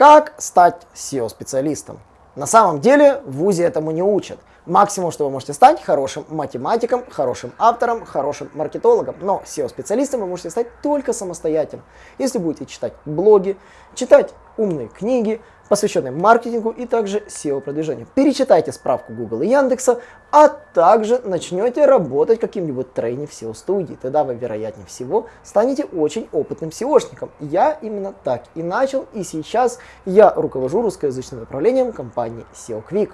Как стать SEO-специалистом? На самом деле в ВУЗе этому не учат. Максимум, что вы можете стать хорошим математиком, хорошим автором, хорошим маркетологом. Но SEO-специалистом вы можете стать только самостоятельно. Если будете читать блоги, читать умные книги, посвященные маркетингу и также SEO-продвижению. Перечитайте справку Google и Яндекса, а также начнете работать каким-нибудь трейни в SEO-студии. Тогда вы, вероятнее всего, станете очень опытным SEOшником. Я именно так и начал, и сейчас я руковожу русскоязычным направлением компании SEO Quick.